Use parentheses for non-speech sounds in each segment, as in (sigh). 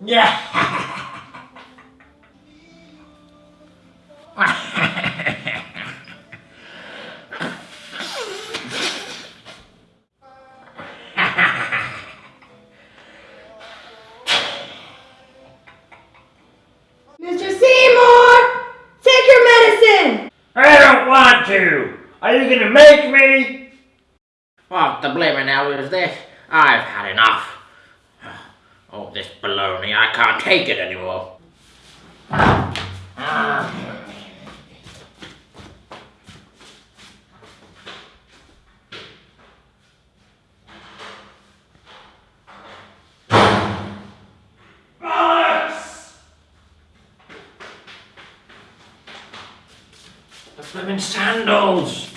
Yeah. Are you gonna make me? What the blimmin' hell is this? I've had enough. Oh, this baloney, I can't take it anymore. Ah. Bollocks! The flipping sandals.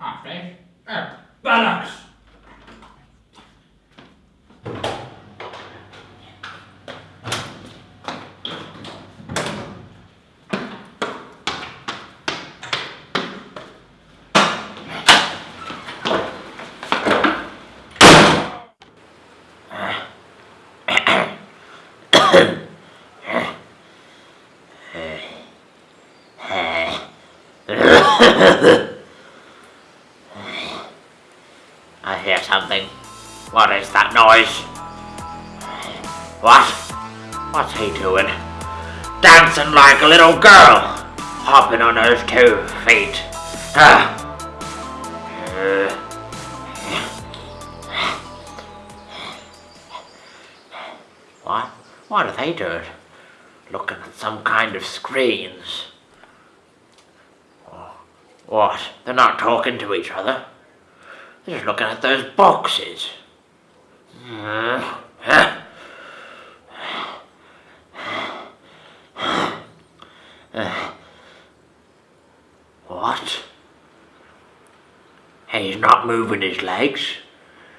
Ah, fish? Oh, Bollocks! (coughs) I hear something. What is that noise? What? What's he doing? Dancing like a little girl, hopping on those two feet. Ah. Uh. What? Are they doing? Looking at some kind of screens. Oh, What? They're not talking to each other. They're just looking at those boxes. What? He's not moving his legs.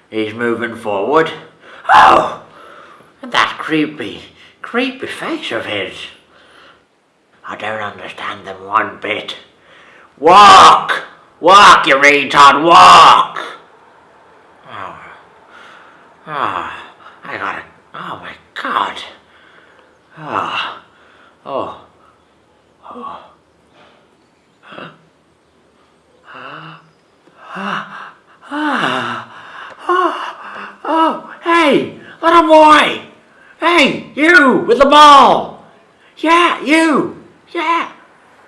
He's moving forward. Oh! Creepy, creepy face of his. I don't understand them one bit. Walk! Walk, you retard, walk! Oh. Oh, I gotta, oh my god. Oh, oh, oh. Huh? Ah, ah, ah, oh, oh, hey, little boy! Hey, you with the ball! Yeah, you! Yeah!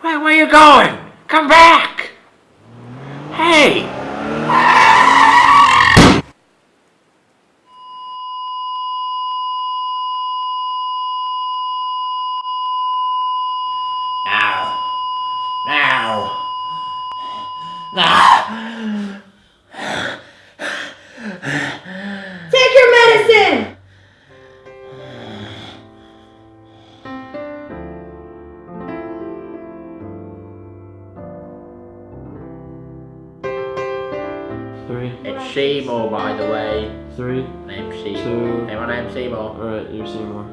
Where, where you going? Come back! Hey! Now. Now. Now. Three, It's Seymour, by the way. three, Name's Seymour. Two. Hey, my name's Seymour. alright, you're Seymour.